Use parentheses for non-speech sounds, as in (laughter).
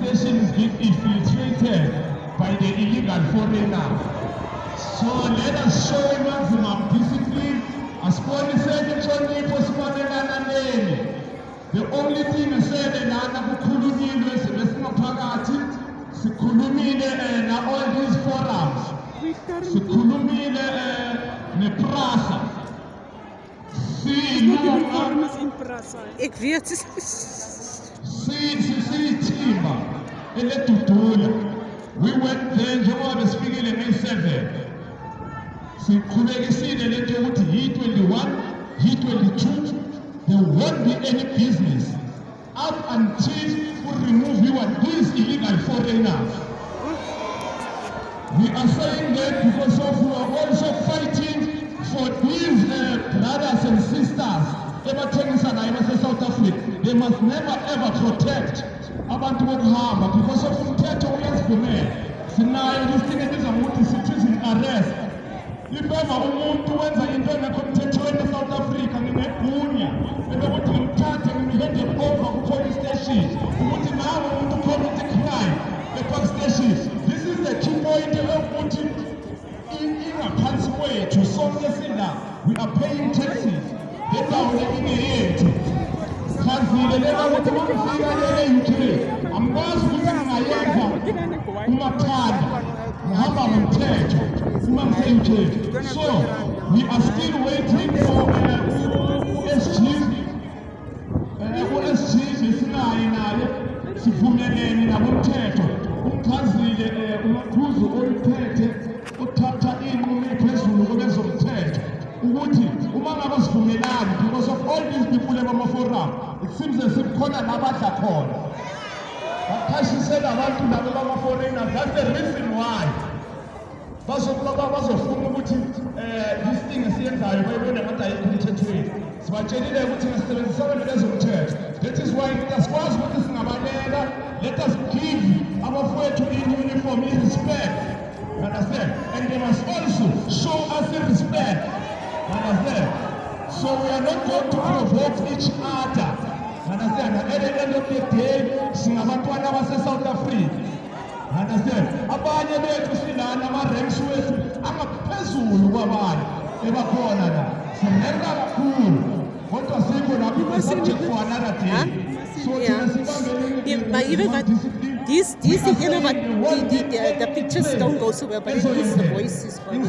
manifestations get infiltrated by the illegal foreigner. So let us show maximum discipline. As Paul said, the only thing we said is that sikhulumile na all these forums sikhulumile eh, eh, neprasa silunga eh. Ik weet het. (laughs) siyithimba eledudula we went there njengoba besifikile may 7 siqhubekisile lento yokuthi yi-21 yi-22 there won't be any business up until kuremoviwa these illegal foreigners we are saying that because of we are also fighting for these uh, brothers and sisters ebathengisa naye basesouth africa they must never ever protect abantu bokuhamba because of umthetho uyasivumela sinayo lisinge biza ngokuthi citizen arrest impeva umuntu wenza into engekho emthethweni esouth africa ninegunya ebekuthi ngimthathe ngimhende over kupolice station ukuthi nawe umuntu commit crime epark station this is the key point ekuthi ingaphansi kwethu sonke sina we are paying taxes ndaone imiheti mazive lekakuti mamfikalele yutire hamkwazi kuti mungayenza kumathanda hamba mumthetho kumamfeyuchete so we are still waiting for usg usg besinaye naye sivumelene nabomthetho olude kule mamaforam ikusimze sikhona nabadla khona bakhashise nabantu nabo bamaforeina that's the reason why bazokuba bazofuna ukuthi um eh, isting esiyenzayo bayibone ngathi ayikho emthethweni sibatshelile ukuthi ngasisebenzisakane lezomthetho that is why asikwazi ukuthi singabaleka let us give abafowethu i-uniform i-respect understand and they must also show us i-respect understand So we are not going to provoke each other. Understand? At the end of the day, south Africa. Understand? Abanye bethu ranks subject for another day. So you know but the, the, the, the pictures don't go so well but the